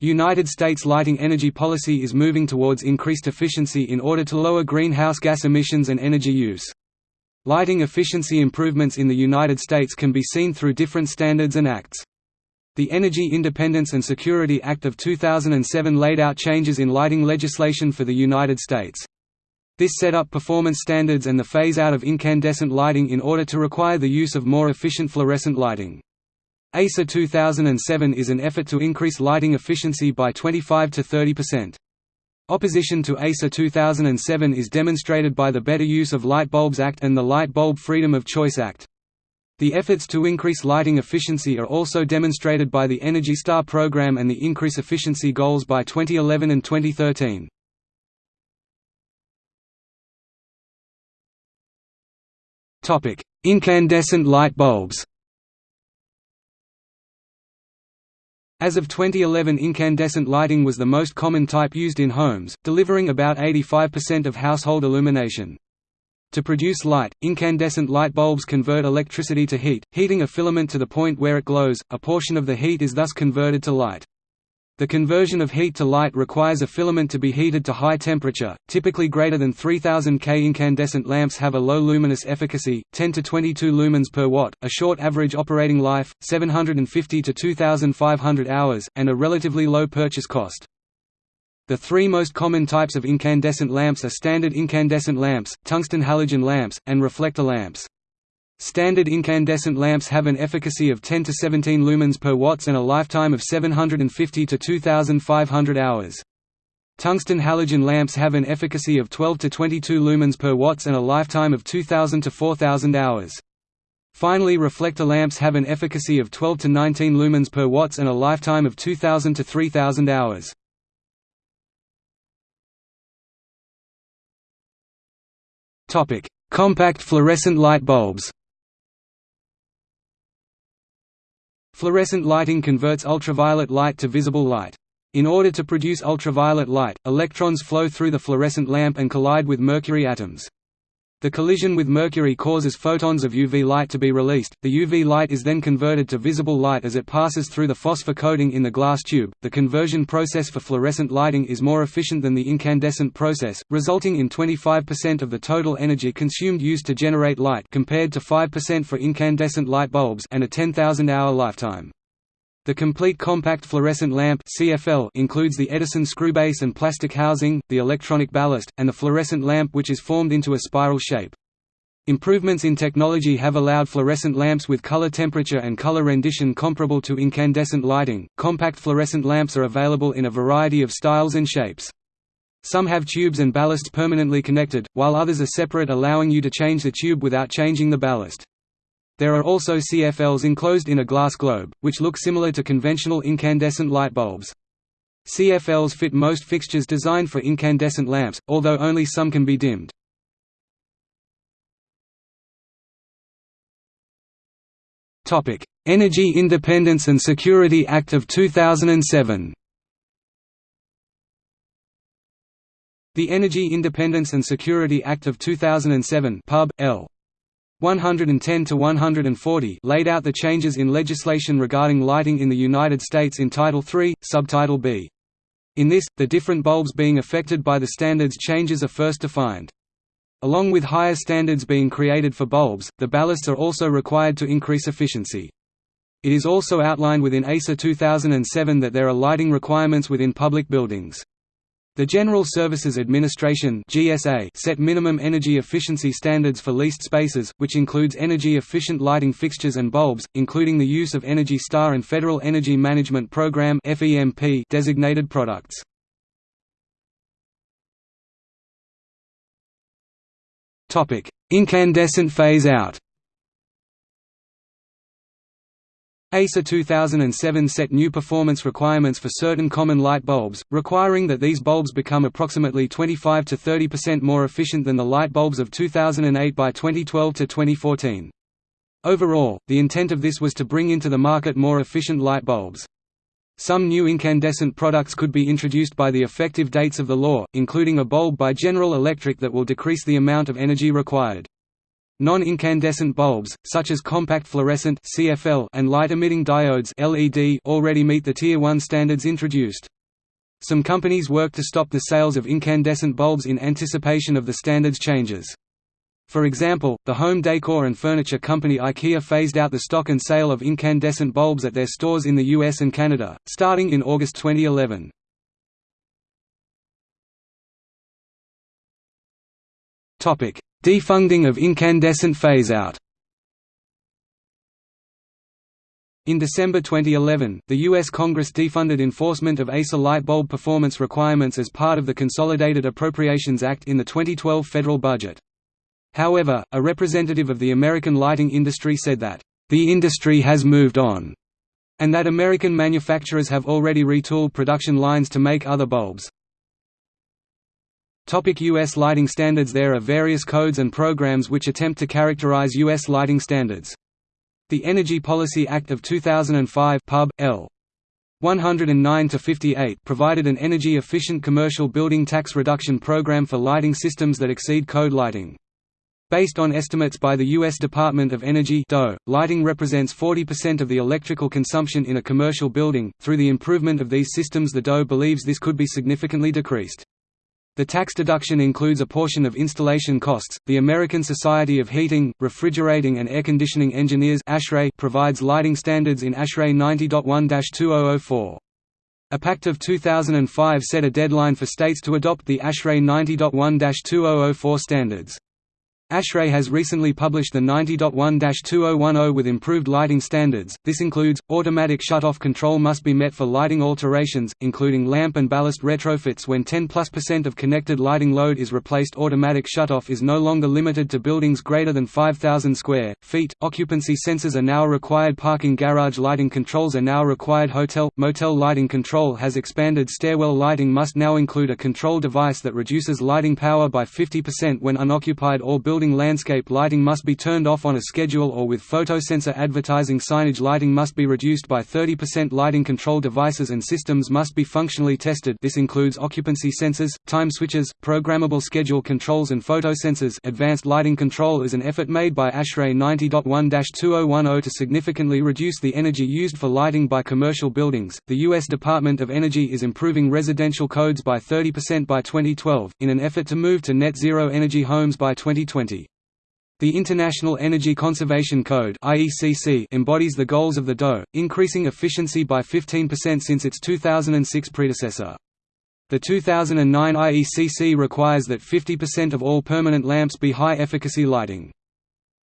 United States lighting energy policy is moving towards increased efficiency in order to lower greenhouse gas emissions and energy use. Lighting efficiency improvements in the United States can be seen through different standards and acts. The Energy Independence and Security Act of 2007 laid out changes in lighting legislation for the United States. This set up performance standards and the phase-out of incandescent lighting in order to require the use of more efficient fluorescent lighting. EISA 2007 is an effort to increase lighting efficiency by 25 to 30%. Opposition to EISA 2007 is demonstrated by the Better Use of Light Bulbs Act and the Light Bulb Freedom of Choice Act. The efforts to increase lighting efficiency are also demonstrated by the Energy Star program and the increase efficiency goals by 2011 and 2013. Incandescent light bulbs As of 2011 incandescent lighting was the most common type used in homes, delivering about 85% of household illumination. To produce light, incandescent light bulbs convert electricity to heat, heating a filament to the point where it glows, a portion of the heat is thus converted to light. The conversion of heat to light requires a filament to be heated to high temperature, typically greater than 3000 K. Incandescent lamps have a low luminous efficacy, 10 to 22 lumens per watt, a short average operating life, 750 to 2500 hours, and a relatively low purchase cost. The three most common types of incandescent lamps are standard incandescent lamps, tungsten halogen lamps, and reflector lamps. Standard incandescent lamps have an efficacy of 10 to 17 lumens per watts and a lifetime of 750 to 2500 hours. Tungsten halogen lamps have an efficacy of 12 to 22 lumens per watts and a lifetime of 2000 to 4000 hours. Finally reflector lamps have an efficacy of 12 to 19 lumens per watts and a lifetime of 2000 to 3000 hours. Compact fluorescent light bulbs Fluorescent lighting converts ultraviolet light to visible light. In order to produce ultraviolet light, electrons flow through the fluorescent lamp and collide with mercury atoms. The collision with mercury causes photons of UV light to be released. The UV light is then converted to visible light as it passes through the phosphor coating in the glass tube. The conversion process for fluorescent lighting is more efficient than the incandescent process, resulting in 25% of the total energy consumed used to generate light compared to 5% for incandescent light bulbs and a 10,000-hour lifetime. The complete compact fluorescent lamp CFL includes the Edison screwbase and plastic housing, the electronic ballast, and the fluorescent lamp which is formed into a spiral shape. Improvements in technology have allowed fluorescent lamps with color temperature and color rendition comparable to incandescent lighting. Compact fluorescent lamps are available in a variety of styles and shapes. Some have tubes and ballasts permanently connected, while others are separate allowing you to change the tube without changing the ballast. There are also CFLs enclosed in a glass globe, which look similar to conventional incandescent light bulbs. CFLs fit most fixtures designed for incandescent lamps, although only some can be dimmed. Energy Independence and Security Act of 2007 The Energy Independence and Security Act of 2007 Pub. L. 110 to 140 laid out the changes in legislation regarding lighting in the United States in Title III, Subtitle B. In this, the different bulbs being affected by the standards changes are first defined. Along with higher standards being created for bulbs, the ballasts are also required to increase efficiency. It is also outlined within EISA 2007 that there are lighting requirements within public buildings. The General Services Administration (GSA) set minimum energy efficiency standards for leased spaces, which includes energy-efficient lighting fixtures and bulbs, including the use of Energy Star and Federal Energy Management Program (FEMP) designated products. Topic: Incandescent phase out. EISA 2007 set new performance requirements for certain common light bulbs, requiring that these bulbs become approximately 25 to 30% more efficient than the light bulbs of 2008 by 2012 to 2014. Overall, the intent of this was to bring into the market more efficient light bulbs. Some new incandescent products could be introduced by the effective dates of the law, including a bulb by General Electric that will decrease the amount of energy required. Non-incandescent bulbs, such as compact fluorescent (CFL) and light-emitting diodes (LED), already meet the Tier 1 standards introduced. Some companies work to stop the sales of incandescent bulbs in anticipation of the standards changes. For example, the home decor and furniture company IKEA phased out the stock and sale of incandescent bulbs at their stores in the US and Canada, starting in August 2011. Defunding of incandescent phase-out In December 2011, the U.S. Congress defunded enforcement of EISA light bulb performance requirements as part of the Consolidated Appropriations Act in the 2012 federal budget. However, a representative of the American lighting industry said that, "...the industry has moved on," and that American manufacturers have already retooled production lines to make other bulbs. Topic U.S. lighting standards There are various codes and programs which attempt to characterize U.S. lighting standards. The Energy Policy Act of 2005 Pub. L. 109-58 provided an energy-efficient commercial building tax reduction program for lighting systems that exceed code lighting. Based on estimates by the U.S. Department of Energy DOE, lighting represents 40% of the electrical consumption in a commercial building. Through the improvement of these systems the DOE believes this could be significantly decreased. The tax deduction includes a portion of installation costs. The American Society of Heating, Refrigerating and Air Conditioning Engineers provides lighting standards in ASHRAE 90.1-2004. EPAct of 2005 set a deadline for states to adopt the ASHRAE 90.1-2004 standards. ASHRAE has recently published the 90.1-2010 with improved lighting standards. This includes automatic shut-off control must be met for lighting alterations, including lamp and ballast retrofits when 10 plus percent of connected lighting load is replaced. Automatic shut-off is no longer limited to buildings greater than 5000 square feet. Occupancy sensors are now required. Parking garage lighting controls are now required. Hotel motel lighting control has expanded. Stairwell lighting must now include a control device that reduces lighting power by 50% when unoccupied or building building landscape lighting must be turned off on a schedule or with photosensor advertising signage lighting must be reduced by 30% lighting control devices and systems must be functionally tested this includes occupancy sensors, time switches, programmable schedule controls and photosensors advanced lighting control is an effort made by ASHRAE 90.1-2010 to significantly reduce the energy used for lighting by commercial buildings. The U.S. Department of Energy is improving residential codes by 30% by 2012, in an effort to move to net zero energy homes by 2020. The International Energy Conservation Code embodies the goals of the DOE, increasing efficiency by 15% since its 2006 predecessor. The 2009 IECC requires that 50% of all permanent lamps be high-efficacy lighting.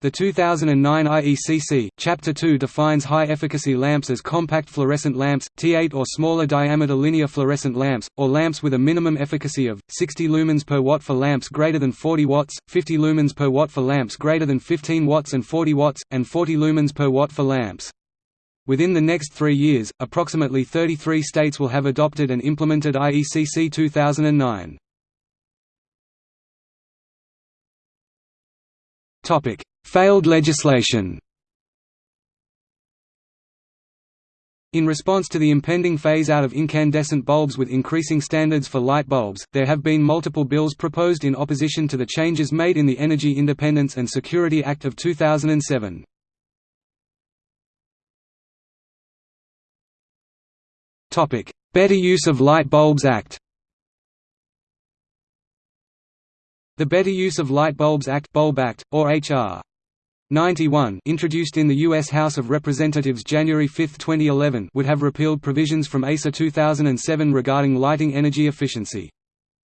The 2009 IECC, Chapter 2 defines high-efficacy lamps as compact fluorescent lamps, T8 or smaller diameter linear fluorescent lamps, or lamps with a minimum efficacy of, 60 lumens per watt for lamps greater than 40 watts, 50 lumens per watt for lamps greater than 15 watts and 40 watts, and 40 lumens per watt for lamps. Within the next three years, approximately 33 states will have adopted and implemented IECC 2009. Failed legislation In response to the impending phase-out of incandescent bulbs with increasing standards for light bulbs, there have been multiple bills proposed in opposition to the changes made in the Energy Independence and Security Act of 2007. Better Use of Light Bulbs Act The Better Use of Light Bulbs Act, Bulb Act or H.R. 91 introduced in the U.S. House of Representatives January 5, 2011 would have repealed provisions from EISA 2007 regarding lighting energy efficiency.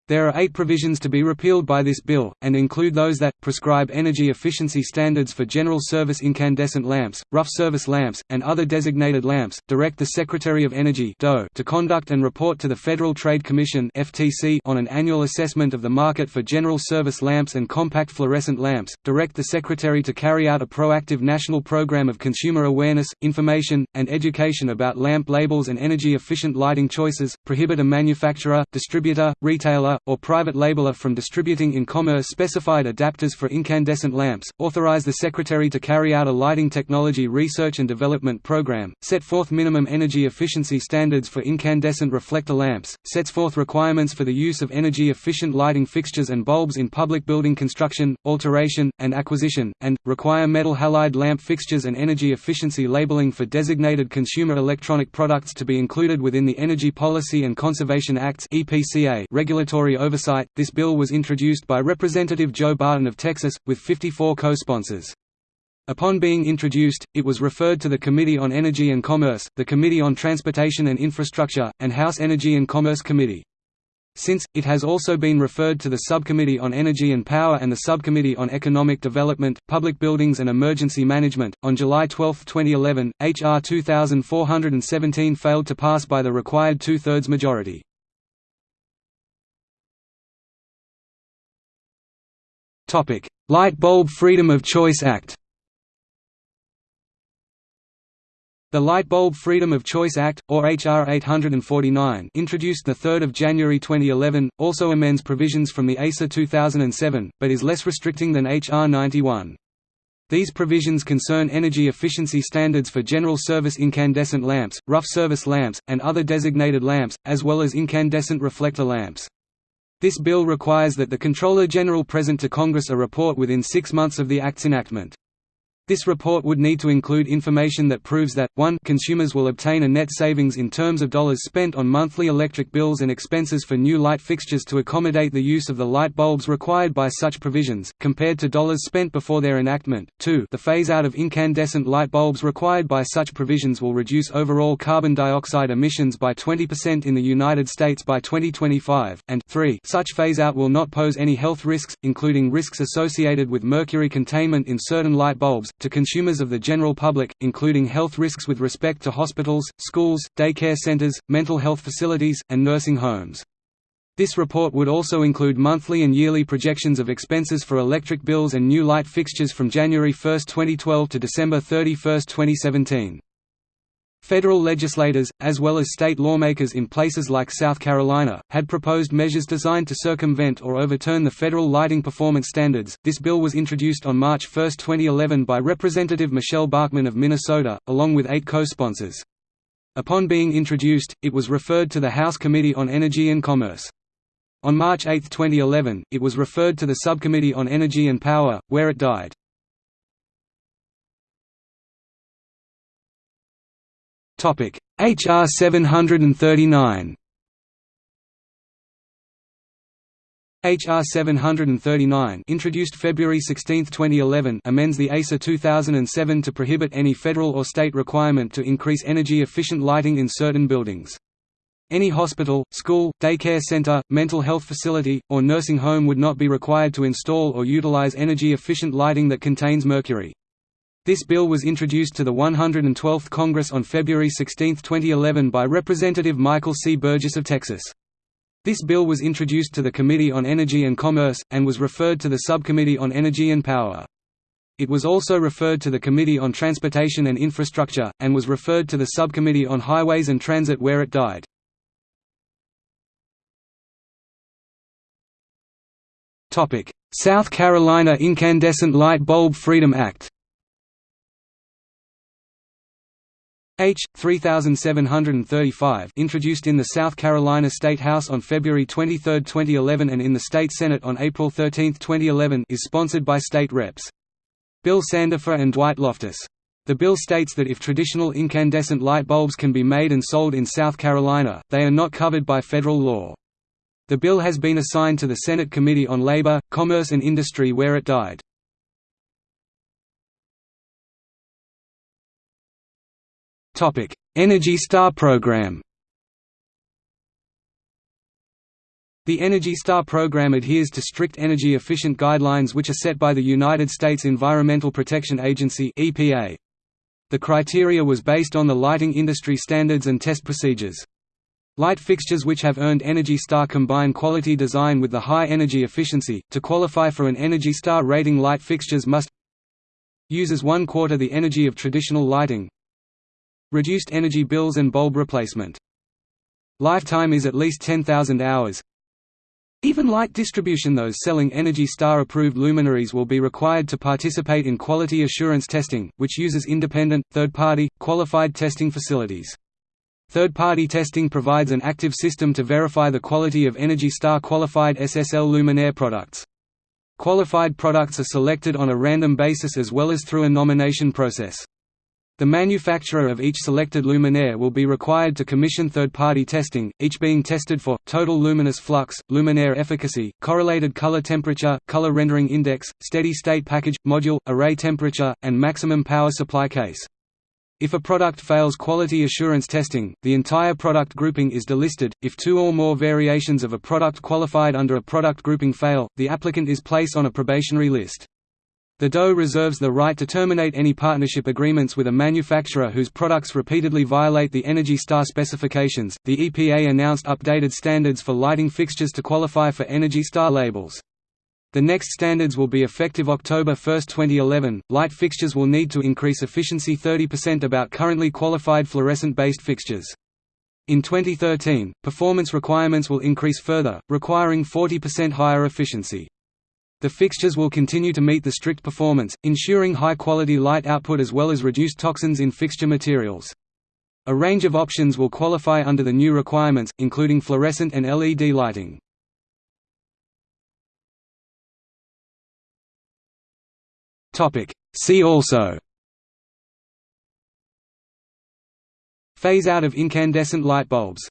There are eight provisions to be repealed by this bill, and include those that, prescribe energy efficiency standards for general service incandescent lamps, rough service lamps, and other designated lamps, direct the Secretary of Energy to conduct and report to the Federal Trade Commission on an annual assessment of the market for general service lamps and compact fluorescent lamps, direct the Secretary to carry out a proactive national program of consumer awareness, information, and education about lamp labels and energy-efficient lighting choices, prohibit a manufacturer, distributor, retailer, or private labeler from distributing in commerce specified adapters for incandescent lamps, authorize the Secretary to carry out a lighting technology research and development program, set forth minimum energy efficiency standards for incandescent reflector lamps, sets forth requirements for the use of energy-efficient lighting fixtures and bulbs in public building construction, alteration, and acquisition, and, require metal halide lamp fixtures and energy efficiency labeling for designated consumer electronic products to be included within the Energy Policy and Conservation Act's EPCA oversight. This bill was introduced by Representative Joe Barton of Texas, with 54 co-sponsors. Upon being introduced, it was referred to the Committee on Energy and Commerce, the Committee on Transportation and Infrastructure, and House Energy and Commerce Committee. Since, it has also been referred to the Subcommittee on Energy and Power and the Subcommittee on Economic Development, Public Buildings and Emergency Management. On July 12, 2011, H.R. 2417 failed to pass by the required two thirds majority. Light Bulb Freedom of Choice Act The Light Bulb Freedom of Choice Act, or H.R. 849 introduced 3 January 2011, also amends provisions from the EISA 2007, but is less restricting than H.R. 91. These provisions concern energy efficiency standards for general service incandescent lamps, rough service lamps, and other designated lamps, as well as incandescent reflector lamps. This bill requires that the Comptroller General present to Congress a report within six months of the Act's enactment. This report would need to include information that proves that, 1 consumers will obtain a net savings in terms of dollars spent on monthly electric bills and expenses for new light fixtures to accommodate the use of the light bulbs required by such provisions, compared to dollars spent before their enactment. 2 the phase-out of incandescent light bulbs required by such provisions will reduce overall carbon dioxide emissions by 20% in the United States by 2025, and 3 such phase-out will not pose any health risks, including risks associated with mercury containment in certain light bulbs, to consumers of the general public, including health risks with respect to hospitals, schools, daycare centers, mental health facilities, and nursing homes. This report would also include monthly and yearly projections of expenses for electric bills and new light fixtures from January 1, 2012 to December 31, 2017. Federal legislators, as well as state lawmakers in places like South Carolina, had proposed measures designed to circumvent or overturn the federal lighting performance standards. This bill was introduced on March 1, 2011 by Representative Michele Bachmann of Minnesota, along with eight co-sponsors. Upon being introduced, it was referred to the House Committee on Energy and Commerce. On March 8, 2011, it was referred to the Subcommittee on Energy and Power, where it died. Topic: HR 739. HR 739 introduced February 16, 2011 amends the EISA 2007 to prohibit any federal or state requirement to increase energy-efficient lighting in certain buildings. Any hospital, school, daycare center, mental health facility, or nursing home would not be required to install or utilize energy-efficient lighting that contains mercury. This bill was introduced to the 112th Congress on February 16, 2011 by Representative Michael C. Burgess of Texas. This bill was introduced to the Committee on Energy and Commerce, and was referred to the Subcommittee on Energy and Power. It was also referred to the Committee on Transportation and Infrastructure, and was referred to the Subcommittee on Highways and Transit where it died. South Carolina Incandescent Light Bulb Freedom Act H. 3735 introduced in the South Carolina State House on February 23, 2011 and in the State Senate on April 13, 2011 is sponsored by state reps. Bill Sandifer and Dwight Loftus. The bill states that if traditional incandescent light bulbs can be made and sold in South Carolina, they are not covered by federal law. The bill has been assigned to the Senate Committee on Labor, Commerce and Industry where it died. Energy Star program The Energy Star program adheres to strict energy-efficient guidelines which are set by the United States Environmental Protection Agency EPA. The criteria was based on the lighting industry standards and test procedures. Light fixtures which have earned Energy Star combine quality design with the high energy efficiency. To qualify for an Energy Star rating light fixtures must uses one quarter the energy of traditional lighting, Reduced energy bills and bulb replacement. Lifetime is at least 10,000 hours. Even light distribution those selling Energy Star approved luminaries will be required to participate in quality assurance testing, which uses independent, third-party, qualified testing facilities. Third-party testing provides an active system to verify the quality of Energy Star qualified SSL luminaire products. Qualified products are selected on a random basis as well as through a nomination process. The manufacturer of each selected luminaire will be required to commission third-party testing, each being tested for, total luminous flux, luminaire efficacy, correlated color temperature, color rendering index, steady-state package, module, array temperature, and maximum power supply case. If a product fails quality assurance testing, the entire product grouping is delisted. If two or more variations of a product qualified under a product grouping fail, the applicant is placed on a probationary list. The DOE reserves the right to terminate any partnership agreements with a manufacturer whose products repeatedly violate the Energy Star specifications. The EPA announced updated standards for lighting fixtures to qualify for Energy Star labels. The next standards will be effective October 1, 2011. Light fixtures will need to increase efficiency 30% about currently qualified fluorescent-based fixtures. In 2013, performance requirements will increase further, requiring 40% higher efficiency. The fixtures will continue to meet the strict performance, ensuring high-quality light output as well as reduced toxins in fixture materials. A range of options will qualify under the new requirements, including fluorescent and LED lighting. See also Phase out of incandescent light bulbs